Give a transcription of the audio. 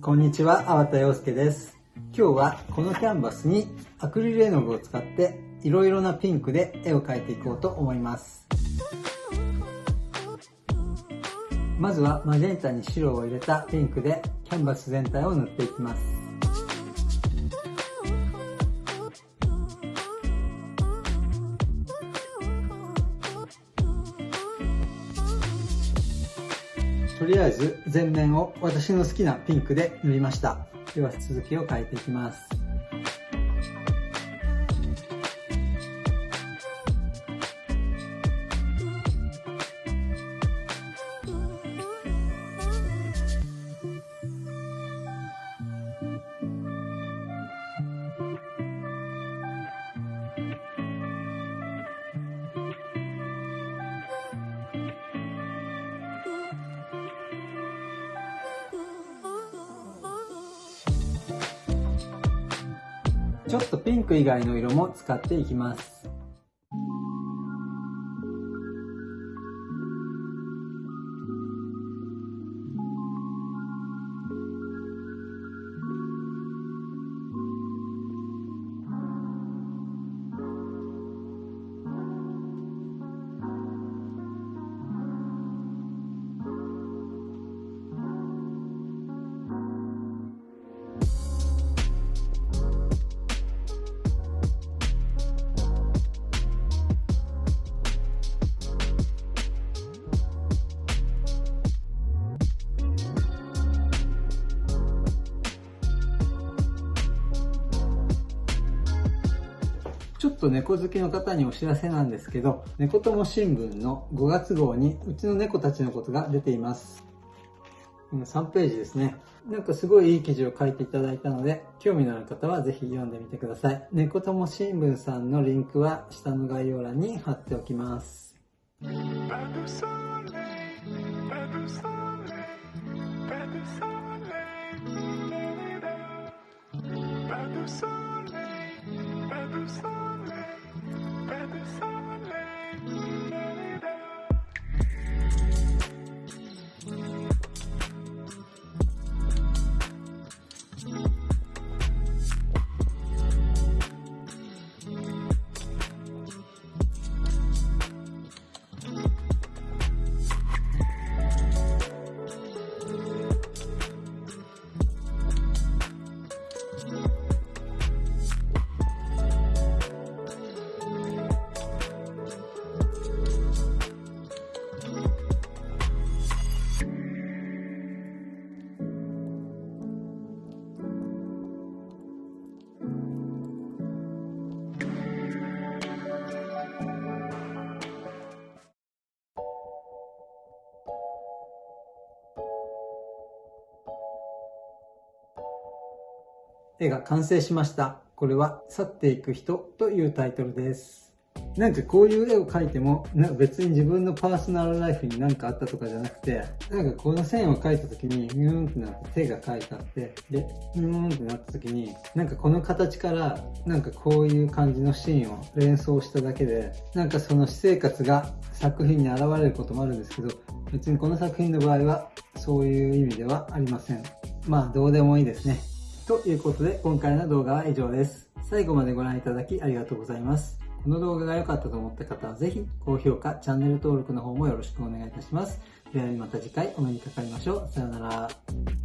こんにちは、粟田洋介です。今日はこのキャンバスにアクリル絵の具を使っていろいろなピンクで絵を描いていこうと思います。まずはマジェンタに白を入れたピンクでキャンバス全体を塗っていきます。とりあえず全面を私の好きなピンクで塗りました。では続きを変えていきます。ちょっとピンク以外の色も使っていきます。ちょっと猫好きの方にお知らせなんですけど、猫友新聞の5月号にうちの猫たちのことが出ています。3ページですね。なんかすごいいい記事を書いていただいたので、興味のある方はぜひ読んでみてください。猫友新聞さんのリンクは下の概要欄に貼っておきます。絵が完成しました。これは去っていく人というタイトルです。なんかこういう絵を描いても、なんか別に自分のパーソナルライフに何かあったとかじゃなくて、なんかこの線を描いた時に、ニューンってなって手が描いてあって、で、ニューンってなった時に、なんかこの形から、なんかこういう感じのシーンを連想しただけで、なんかその私生活が作品に現れることもあるんですけど、別にこの作品の場合は、そういう意味ではありません。まあ、どうでもいいですね。ということで今回の動画は以上です。最後までご覧いただきありがとうございます。この動画が良かったと思った方はぜひ高評価、チャンネル登録の方もよろしくお願いいたします。ではまた次回お目にかかりましょう。さようなら。